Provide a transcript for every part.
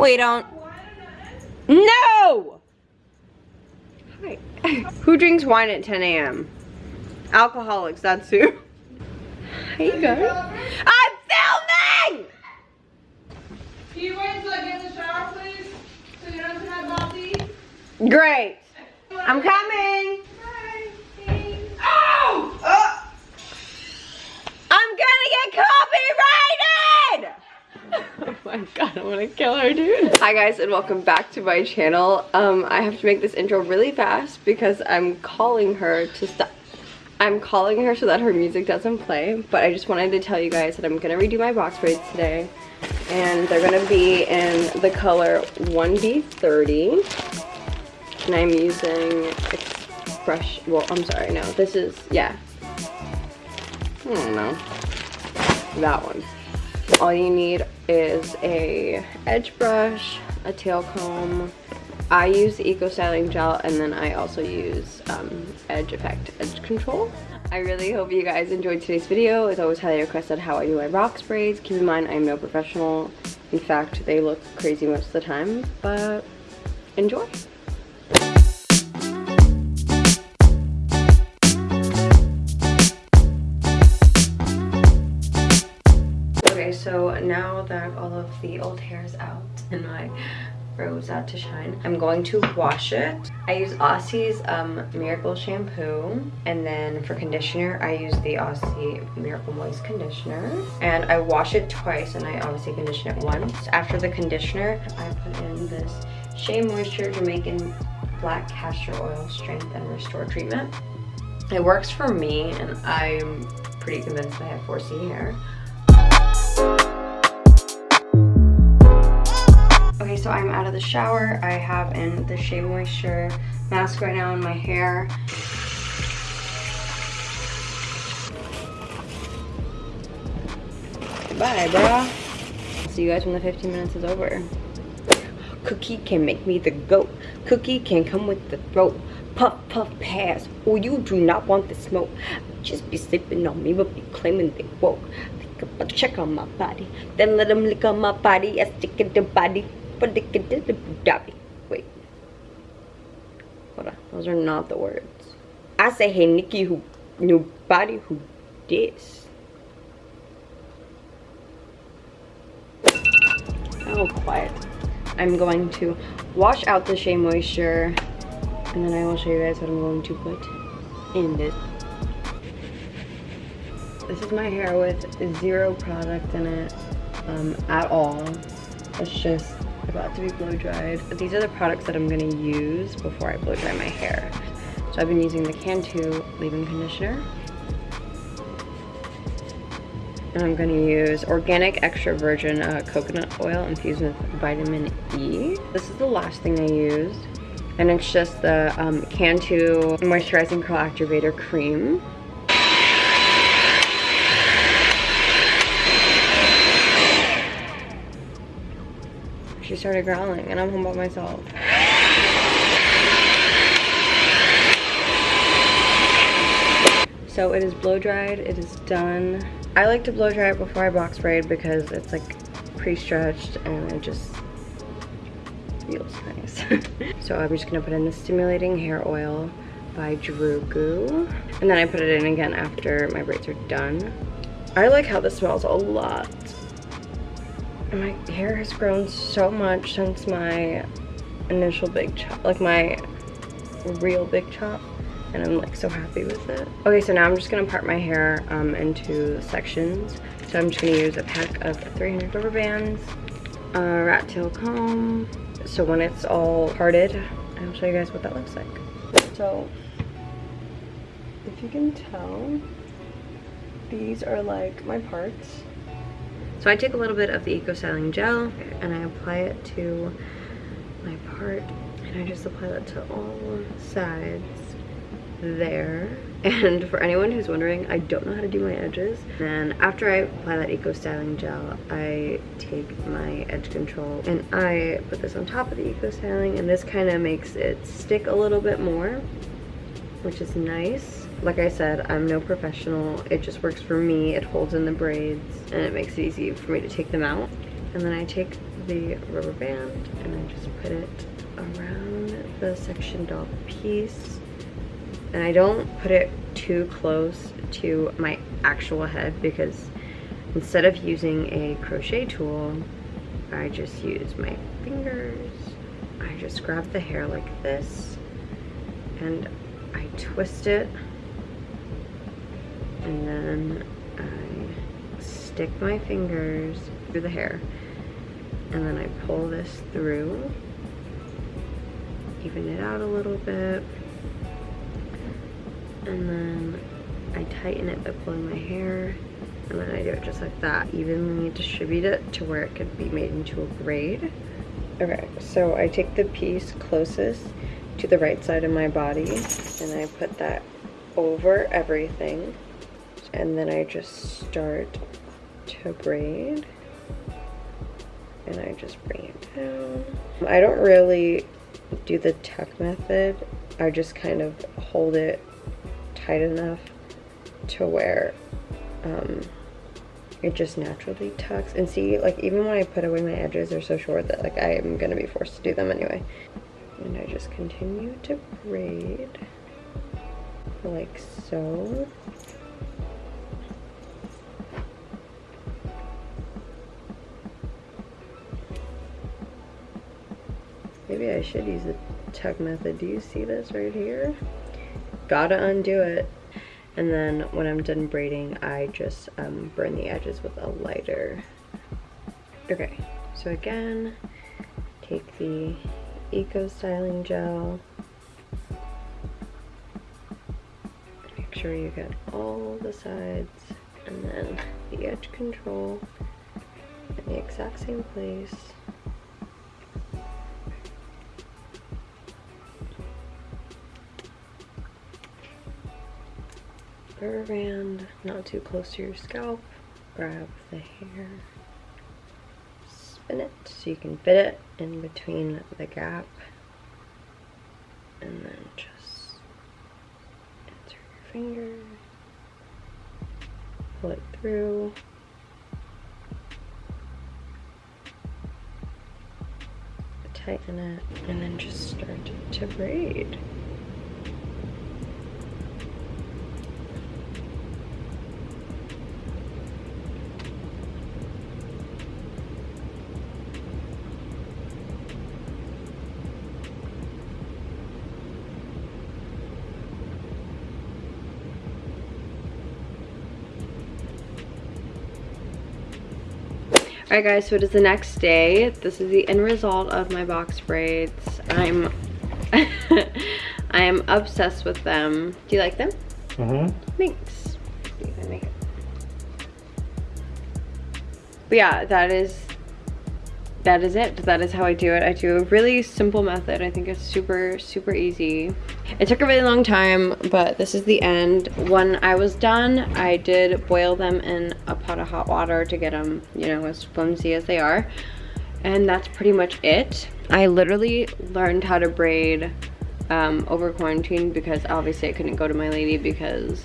We don't. No! Who drinks wine at 10 a.m.? Alcoholics, that's who. How you going? I'm filming! Can you wait until I get in the shower, please? So you don't have to have Bobby? Great. I'm coming. Oh! Oh. I'm gonna get copyrighted! oh my god, I wanna kill her, dude. Hi guys, and welcome back to my channel. Um, I have to make this intro really fast because I'm calling her to stop. I'm calling her so that her music doesn't play, but I just wanted to tell you guys that I'm gonna redo my box braids today. And they're gonna be in the color 1B30. And I'm using X-Pression, well, I'm sorry, no, this is, yeah. I don't know. That one. All you need is a edge brush, a tail comb. I use the Eco Styling Gel and then I also use um, Edge Effect Edge Control. I really hope you guys enjoyed today's video. It's always highly requested how I do my box braids. Keep in mind, I'm no professional. In fact, they look crazy most of the time, but enjoy. So now that all of the old hair is out and my rose out to shine, I'm going to wash it. I use Aussie's um, Miracle Shampoo, and then for conditioner, I use the Aussie Miracle Moist Conditioner. And I wash it twice, and I obviously condition it once. After the conditioner, I put in this Shea Moisture Jamaican Black Castor Oil Strength and Restore Treatment. It works for me, and I'm pretty convinced I have 4C hair. So I'm out of the shower. I have in the Shea Moisture mask right now in my hair. Bye, bruh. See you guys when the 15 minutes is over. Cookie can make me the goat. Cookie can come with the throat. Puff, puff, pass. Oh, you do not want the smoke. Just be sleeping on me, but be claiming they woke. Think about check on my body. Then let them lick on my body. I stick in the body. Wait. Hold on. Those are not the words. I say, hey, Nikki, who, nobody who this. Oh, quiet. I'm going to wash out the Shea Moisture and then I will show you guys what I'm going to put in this. This is my hair with zero product in it um, at all. It's just about to be blow dried. These are the products that I'm to use before I blow dry my hair. So I've been using the Cantu leave-in conditioner. And I'm to use organic extra virgin uh, coconut oil infused with vitamin E. This is the last thing I used. And it's just the um, Cantu Moisturizing Curl Activator Cream. Started growling and I'm home by myself. So it is blow dried, it is done. I like to blow dry it before I box braid because it's like pre-stretched and it just feels nice. so I'm just gonna put in the Stimulating Hair Oil by Drugu. And then I put it in again after my braids are done. I like how this smells a lot. My hair has grown so much since my initial big chop, like my real big chop and I'm like so happy with it. Okay, so now I'm just gonna part my hair um, into sections. So I'm just gonna use a pack of 300 rubber bands, a rat tail comb. So when it's all parted, I'll show you guys what that looks like. So if you can tell, these are like my parts. So I take a little bit of the Eco Styling Gel and I apply it to my part and I just apply that to all sides there. And for anyone who's wondering I don't know how to do my edges. And after I apply that eco styling gel I take my edge control and I put this on top of the eco styling and this kind of makes it stick a little bit more which is nice like I said I'm no professional it just works for me it holds in the braids and it makes it easy for me to take them out and then I take the rubber band and I just put it around the sectioned off piece. And I don't put it too close to my actual head because instead of using a crochet tool, I just use my fingers. I just grab the hair like this and I twist it and then I stick my fingers through the hair. And then I pull this through even it out a little bit. And then I tighten it by pulling my hair. And then I do it just like that evenly distribute it to where it could be made into a braid. Okay so I take the piece closest to the right side of my body and I put that over everything and then I just start to braid and I just bring it down. I don't really do the tuck method. I just kind of hold it tight enough to where um, it just naturally tucks. And see, like even when I put away my edges, they're so short that like I am gonna be forced to do them anyway. And I just continue to braid like so. Maybe I should use the tuck method. Do you see this right here? Gotta undo it. And then when I'm done braiding, I just um, burn the edges with a lighter. Okay, so again, take the Eco Styling Gel. Make sure you get all the sides and then the edge control in the exact same place. Rubber band, not too close to your scalp. Grab the hair, spin it so you can fit it in between the gap. And then just insert your finger, pull it through. Tighten it, and then just start to braid. Alright guys, so it is the next day. This is the end result of my box braids. I'm I am obsessed with them. Do you like them? Mm-hmm. Thanks. But yeah, that is that is it. That is how I do it. I do a really simple method. I think it's super, super easy. It took a really long time, but this is the end. When I was done, I did boil them in a pot of hot water to get them, you know, as flimsy as they are. And that's pretty much it. I literally learned how to braid um, over quarantine because obviously I couldn't go to my lady because,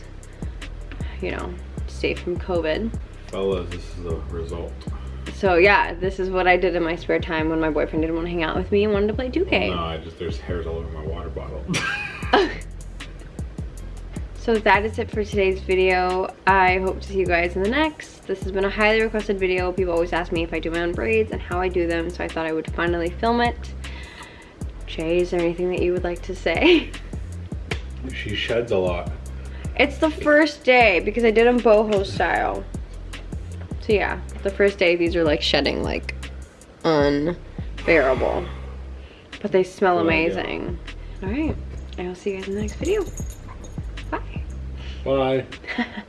you know, safe from COVID. Fellas, this is the result. So yeah, this is what I did in my spare time when my boyfriend didn't want to hang out with me and wanted to play 2K. no, I just, there's hairs all over my water bottle. so that is it for today's video. I hope to see you guys in the next. This has been a highly requested video. People always ask me if I do my own braids and how I do them, so I thought I would finally film it. Jay, is there anything that you would like to say? she sheds a lot. It's the first day because I did them boho style. So yeah, the first day these are like shedding like unbearable. But they smell amazing. All right, I will see you guys in the next video. Bye. Bye.